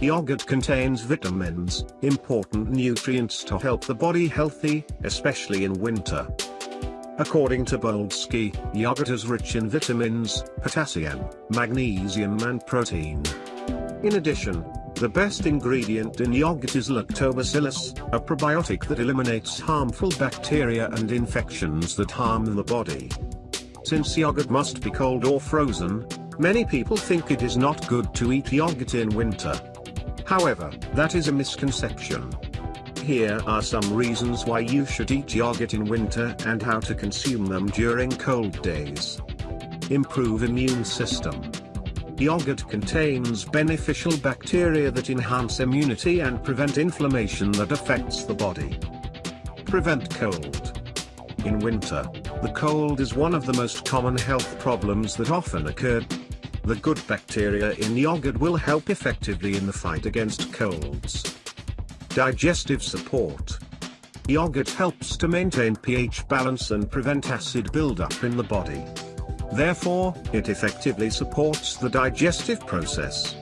Yogurt contains vitamins, important nutrients to help the body healthy, especially in winter. According to Boldsky, yogurt is rich in vitamins, potassium, magnesium and protein. In addition, the best ingredient in yogurt is lactobacillus, a probiotic that eliminates harmful bacteria and infections that harm the body. Since yogurt must be cold or frozen, many people think it is not good to eat yogurt in winter. However, that is a misconception. Here are some reasons why you should eat yogurt in winter and how to consume them during cold days. Improve immune system. Yogurt contains beneficial bacteria that enhance immunity and prevent inflammation that affects the body. Prevent cold. In winter, the cold is one of the most common health problems that often occur. The good bacteria in yogurt will help effectively in the fight against colds. Digestive support. Yogurt helps to maintain pH balance and prevent acid buildup in the body. Therefore, it effectively supports the digestive process.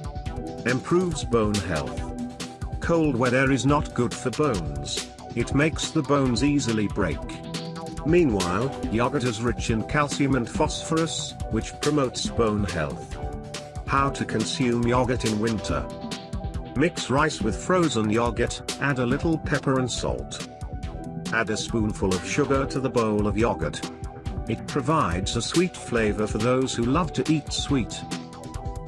Improves bone health. Cold weather is not good for bones. It makes the bones easily break. Meanwhile, yogurt is rich in calcium and phosphorus, which promotes bone health. How to consume yogurt in winter. Mix rice with frozen yogurt, add a little pepper and salt. Add a spoonful of sugar to the bowl of yogurt. It provides a sweet flavor for those who love to eat sweet.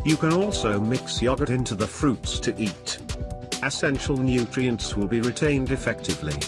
You can also mix yogurt into the fruits to eat. Essential nutrients will be retained effectively.